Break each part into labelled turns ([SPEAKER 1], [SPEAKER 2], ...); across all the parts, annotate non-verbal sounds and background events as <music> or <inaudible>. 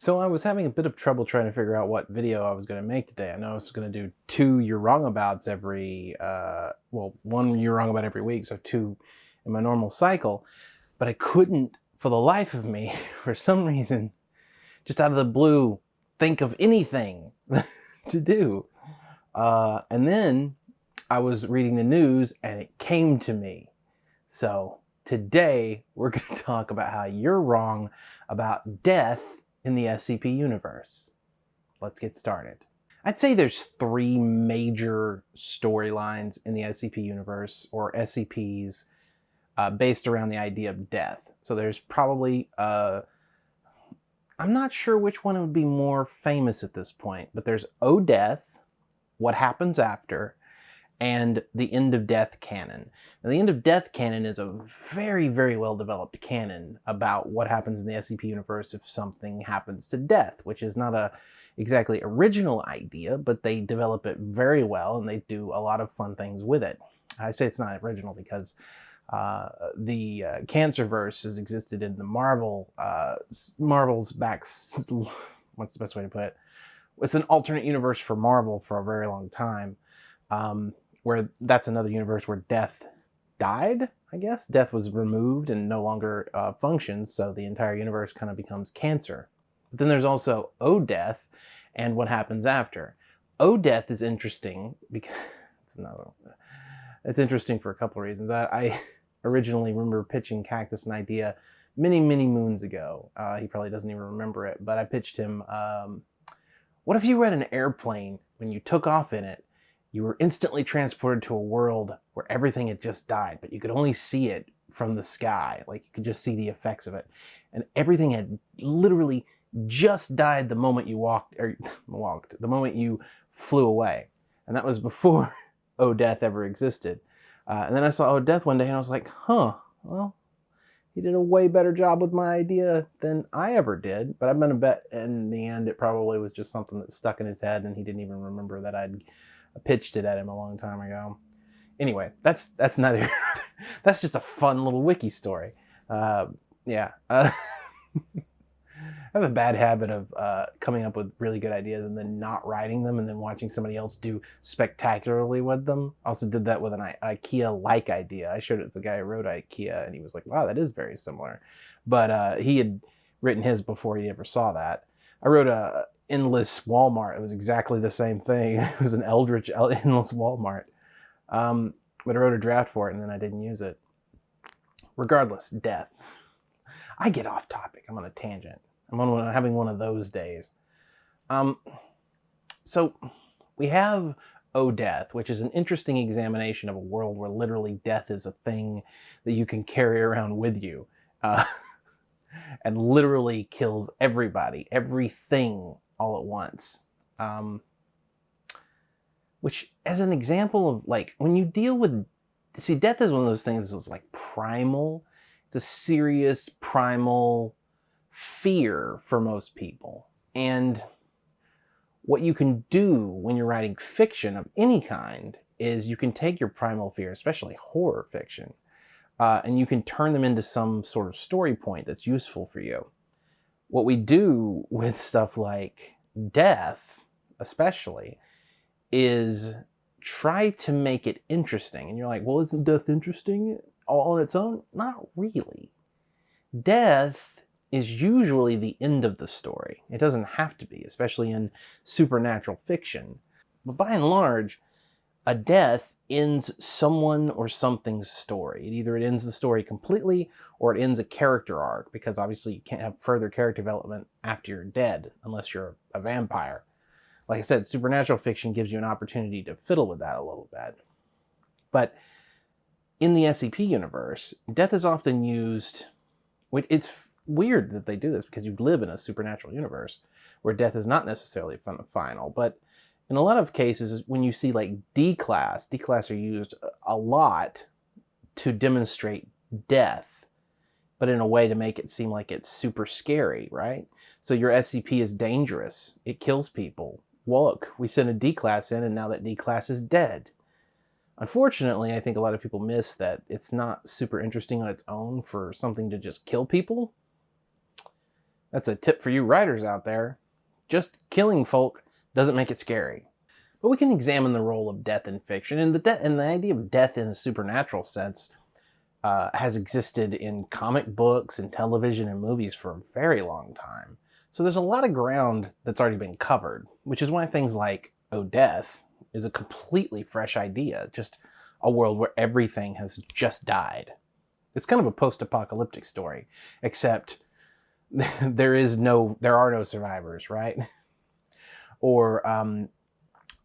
[SPEAKER 1] So I was having a bit of trouble trying to figure out what video I was going to make today. I know I was going to do two You're Wrong Abouts every, uh, well, one You're Wrong About every week, so two in my normal cycle. But I couldn't, for the life of me, <laughs> for some reason, just out of the blue, think of anything <laughs> to do. Uh, and then I was reading the news and it came to me. So today we're going <laughs> to talk about how you're wrong about death in the SCP universe. Let's get started. I'd say there's three major storylines in the SCP universe, or SCPs, uh, based around the idea of death. So there's probably, uh, I'm not sure which one would be more famous at this point, but there's O Death, What Happens After, and the End of Death canon. Now, the End of Death canon is a very, very well developed canon about what happens in the SCP universe if something happens to death, which is not a exactly original idea, but they develop it very well and they do a lot of fun things with it. I say it's not original because uh, the uh, Cancerverse has existed in the Marvel, uh, Marvel's back, <laughs> what's the best way to put it? It's an alternate universe for Marvel for a very long time. Um, where that's another universe where death died, I guess. Death was removed and no longer uh, functions, so the entire universe kind of becomes cancer. But then there's also O Death and what happens after. O Death is interesting because <laughs> it's another. It's interesting for a couple of reasons. I, I <laughs> originally remember pitching Cactus an idea many, many moons ago. Uh, he probably doesn't even remember it, but I pitched him. Um, what if you were an airplane when you took off in it you were instantly transported to a world where everything had just died, but you could only see it from the sky. Like you could just see the effects of it. And everything had literally just died the moment you walked, or <laughs> walked, the moment you flew away. And that was before <laughs> Oh Death ever existed. Uh, and then I saw Oh Death one day and I was like, huh, well, he did a way better job with my idea than I ever did. But I'm going to bet in the end it probably was just something that stuck in his head and he didn't even remember that I'd I pitched it at him a long time ago. Anyway, that's that's neither. <laughs> that's just a fun little wiki story. Uh, yeah. Uh, <laughs> I have a bad habit of uh, coming up with really good ideas and then not writing them and then watching somebody else do spectacularly with them. also did that with an I IKEA-like idea. I showed it to the guy who wrote IKEA and he was like, wow, that is very similar. But uh, he had written his before he ever saw that. I wrote a endless Walmart. It was exactly the same thing. <laughs> It was an Eldritch <laughs> endless Walmart. Um, but I wrote a draft for it and then I didn't use it. Regardless, death. I get off topic. I'm on a tangent. I'm on having one of those days. Um, so we have O Death, which is an interesting examination of a world where literally death is a thing that you can carry around with you. Uh, <laughs> and literally kills everybody, everything all at once. Um, which, as an example of like, when you deal with, see, death is one of those things that's like primal. It's a serious primal fear for most people. And what you can do when you're writing fiction of any kind is you can take your primal fear, especially horror fiction, uh, and you can turn them into some sort of story point that's useful for you. What we do with stuff like death, especially, is try to make it interesting. And you're like, well, isn't death interesting all on its own? Not really. Death is usually the end of the story. It doesn't have to be, especially in supernatural fiction. But by and large, a death ends someone or something's story. It either it ends the story completely or it ends a character arc because obviously you can't have further character development after you're dead unless you're a vampire. Like I said, supernatural fiction gives you an opportunity to fiddle with that a little bit. But in the SCP universe, death is often used, it's weird that they do this because you live in a supernatural universe where death is not necessarily final, but in a lot of cases, when you see like D-class, D-class are used a lot to demonstrate death, but in a way to make it seem like it's super scary, right? So your SCP is dangerous. It kills people. Well, look, we sent a D-class in and now that D-class is dead. Unfortunately, I think a lot of people miss that it's not super interesting on its own for something to just kill people. That's a tip for you writers out there. Just killing folk doesn't make it scary. But we can examine the role of death in fiction, and the, and the idea of death in a supernatural sense uh, has existed in comic books and television and movies for a very long time. So there's a lot of ground that's already been covered, which is why things like Oh Death is a completely fresh idea, just a world where everything has just died. It's kind of a post-apocalyptic story, except <laughs> there is no, there are no survivors, right? <laughs> or um,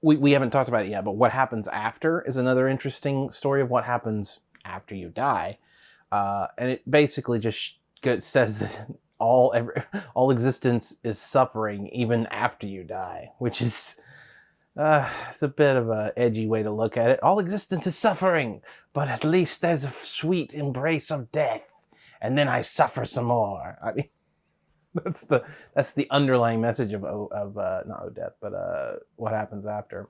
[SPEAKER 1] we, we haven't talked about it yet, but what happens after is another interesting story of what happens after you die. Uh, and it basically just says that all every, all existence is suffering even after you die, which is uh, it's a bit of a edgy way to look at it. All existence is suffering, but at least there's a sweet embrace of death, and then I suffer some more. I mean, <laughs> that's the that's the underlying message of of uh, not death, but uh, what happens after.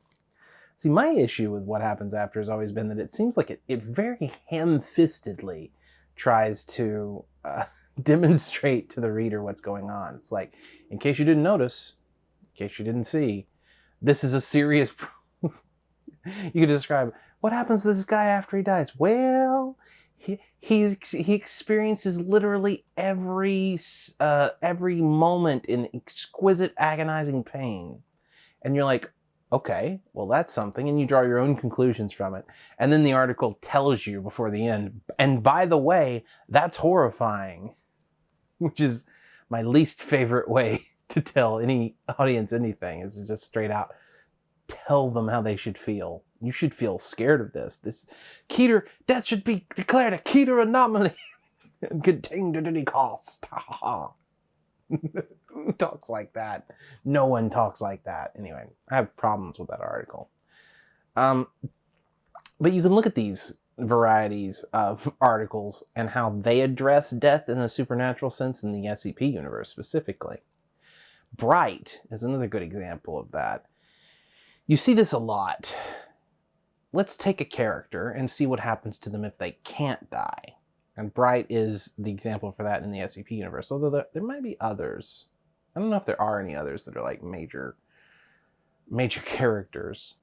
[SPEAKER 1] See, my issue with what happens after has always been that it seems like it, it very ham-fistedly tries to uh, <laughs> demonstrate to the reader what's going on. It's like, in case you didn't notice, in case you didn't see, this is a serious <laughs> you could describe what happens to this guy after he dies. Well, he he experiences literally every uh, every moment in exquisite agonizing pain, and you're like, okay, well that's something, and you draw your own conclusions from it, and then the article tells you before the end, and by the way, that's horrifying, <laughs> which is my least favorite way <laughs> to tell any audience anything is just straight out tell them how they should feel. You should feel scared of this. This Keter, death should be declared a Keter anomaly and <laughs> contained at any cost. <laughs> Talks like that? No one talks like that. Anyway, I have problems with that article. Um, but you can look at these varieties of <laughs> articles and how they address death in a supernatural sense in the SCP universe specifically. Bright is another good example of that. You see this a lot. Let's take a character and see what happens to them if they can't die. And Bright is the example for that in the SCP universe, although there, there might be others. I don't know if there are any others that are like major, major <laughs> characters.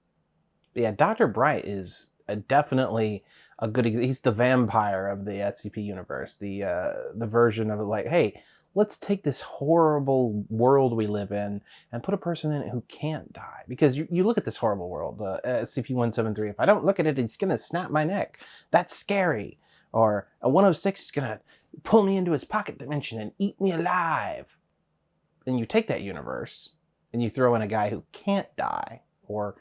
[SPEAKER 1] But yeah, Dr. Bright is a, definitely a good, he's the vampire of the SCP universe. The, uh, the version of it like, hey, let's take this horrible world we live in and put a person in it who can't die. Because you, you look at this horrible world, uh, SCP-173, if I don't look at it, it's going to snap my neck. That's scary. Or a 106 is going to pull me into his pocket dimension and eat me alive. Then you take that universe and you throw in a guy who can't die or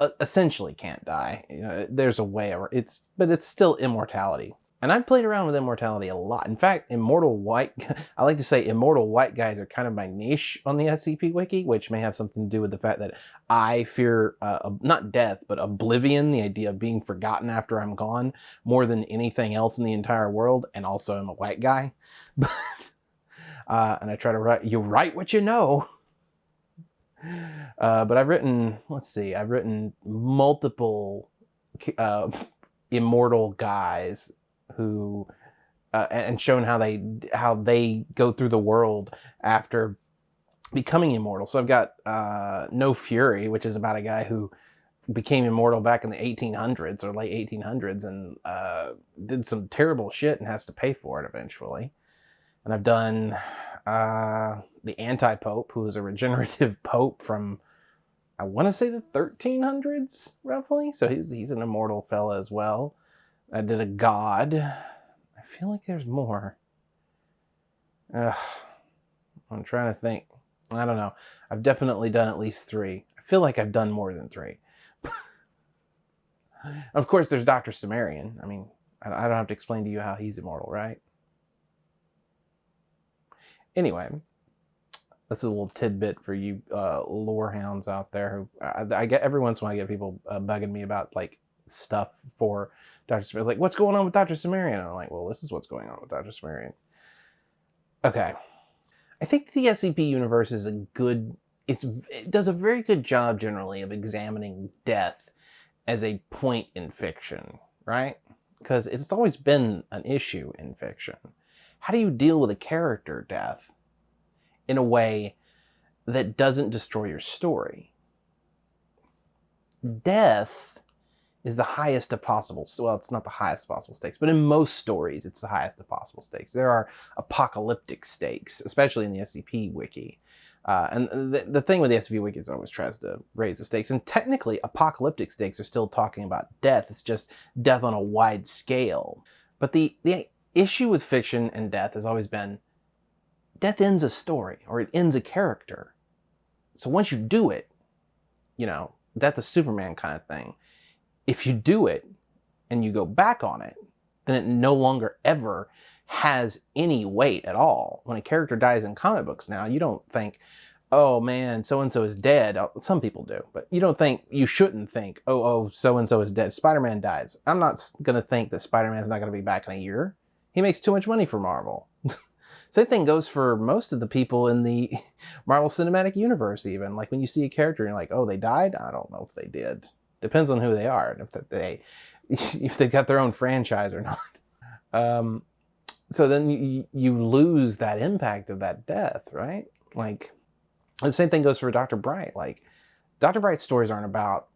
[SPEAKER 1] uh, essentially can't die. You know, there's a way, or it's, but it's still immortality. And I've played around with immortality a lot. In fact, immortal white, <laughs> I like to say immortal white guys are kind of my niche on the SCP Wiki, which may have something to do with the fact that I fear, uh, not death, but oblivion, the idea of being forgotten after I'm gone, more than anything else in the entire world. And also I'm a white guy. <laughs> But, uh, and I try to write, you write what you know. Uh, but I've written, let's see, I've written multiple uh, <laughs> immortal guys who uh, and shown how they how they go through the world after becoming immortal. So I've got uh, No Fury, which is about a guy who became immortal back in the 1800s or late 1800s and uh, did some terrible shit and has to pay for it eventually. And I've done uh, the Anti-Pope, who is a <laughs> regenerative pope from, I want to say the 1300s, roughly. So he's, he's an immortal fella as well. I did a god. I feel like there's more. Ugh. I'm trying to think. I don't know. I've definitely done at least three. I feel like I've done more than three. <laughs> of course, there's Dr. Cimmerian. I mean, I don't have to explain to you how he's immortal, right? Anyway, that's a little tidbit for you uh, lore hounds out there. Who I, I, get every once in a while I get people uh, bugging me about like stuff for Dr. Cimmerian. Like, what's going on with Dr. Cimmerian? And I'm like, well, this is what's going on with Dr. Cimmerian. Okay. I think the SCP universe is a good, it's, it does a very good job generally of examining death as a point in fiction, right? Because it's always been an issue in fiction. how do you deal with a character death in a way that doesn't destroy your story? Death is the highest of possible, well, it's not the highest possible stakes, but in most stories, it's the highest of possible stakes. There are apocalyptic stakes, especially in the SCP wiki. Uh, and the, the thing with the SCP wiki is always tries to raise the stakes. And technically, apocalyptic stakes are still talking about death. It's just death on a wide scale. But the, the issue with fiction and death has always been death ends a story or it ends a character. So once you do it, you know, death of Superman kind of thing, if you do it and you go back on it, then it no longer ever has any weight at all. When a character dies in comic books now, you don't think, oh man, so and so is dead. Uh, some people do, but you don't think, you shouldn't think, oh, oh, so and so is dead. Spider Man dies. I'm not going to think that Spider Man's not going to be back in a year. He makes too much money for Marvel. <laughs> Same thing goes for most of the people in the <laughs> Marvel Cinematic Universe, even. Like when you see a character you're like, oh, they died? I don't know if they did. Depends on who they are and if they <laughs> if they've got their own franchise or <laughs> not. Um, so then you, you lose that impact of that death, right? Like the same thing goes for Dr. Bright. Like Dr. Bright's stories aren't about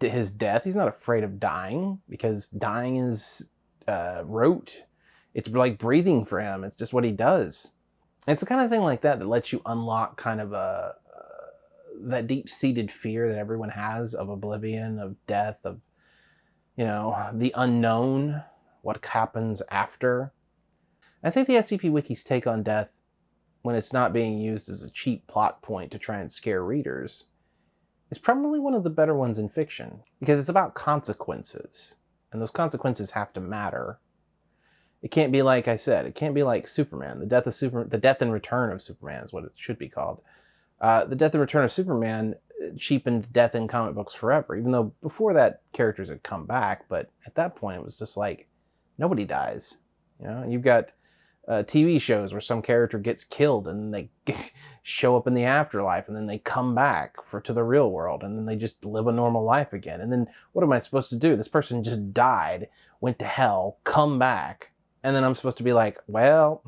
[SPEAKER 1] his death. He's not afraid of dying because dying is uh, rote. It's like breathing for him. It's just what he does. it's the kind of thing like that that lets you unlock kind of a that deep-seated fear that everyone has of oblivion, of death, of you know the unknown, what happens after. I think the SCP Wiki's take on death, when it's not being used as a cheap plot point to try and scare readers, is probably one of the better ones in fiction, because it's about consequences, and those consequences have to matter. It can't be like I said, it can't be like Superman. The death of Super, the death and return of Superman is what it should be called. Uh, the death and return of Superman uh, cheapened death in comic books forever, even though before that characters had come back, but at that point it was just like nobody dies. You know, you've got uh, TV shows where some character gets killed and they <laughs> show up in the afterlife and then they come back for to the real world and then they just live a normal life again. And then what am I supposed to do? This person just died, went to hell, come back, and then I'm supposed to be like, well,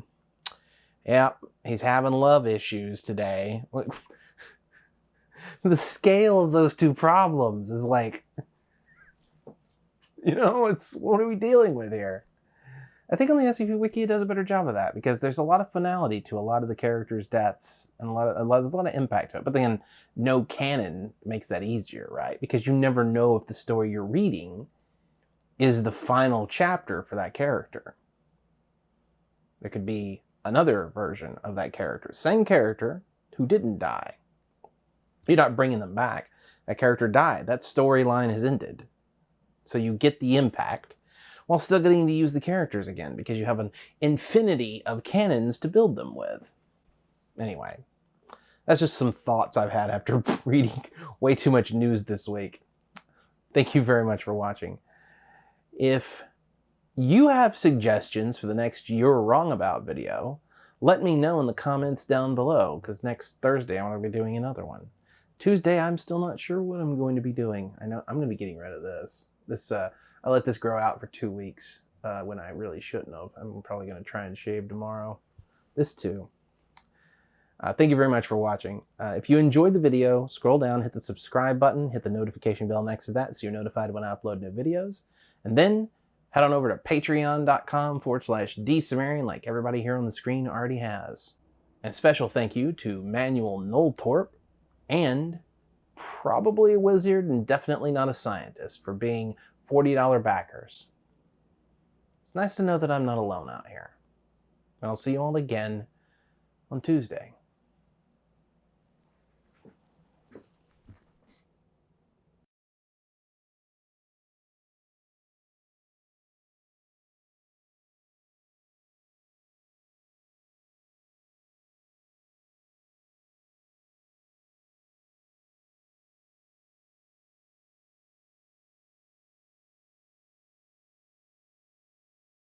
[SPEAKER 1] yeah, he's having love issues today. <laughs> the scale of those two problems is like, <laughs> you know, it's what are we dealing with here? I think on the SCP Wiki it does a better job of that because there's a lot of finality to a lot of the characters' deaths and a lot of a lot, there's a lot of impact to it. But then no canon makes that easier, right? Because you never know if the story you're reading is the final chapter for that character. There could be another version of that character, same character who didn't die. You're not bringing them back. That character died. That storyline has ended. So you get the impact while still getting to use the characters again because you have an infinity of canons to build them with. Anyway, that's just some thoughts I've had after <laughs> reading way too much news this week. Thank you very much for watching. If you have suggestions for the next You're Wrong About video, let me know in the comments down below because next Thursday I'm going to be doing another one. Tuesday, I'm still not sure what I'm going to be doing. I know I'm going to be getting rid of this. This uh, I let this grow out for two weeks uh, when I really shouldn't have. I'm probably going to try and shave tomorrow. This too. Uh, thank you very much for watching. Uh, if you enjoyed the video, scroll down, hit the subscribe button, hit the notification bell next to that so you're notified when I upload new videos. And then head on over to patreon.com forward slash dsumerian like everybody here on the screen already has. And special thank you to Manuel Noltorp and probably a wizard and definitely not a scientist for being $40 backers. It's nice to know that I'm not alone out here. And I'll see you all again on Tuesday.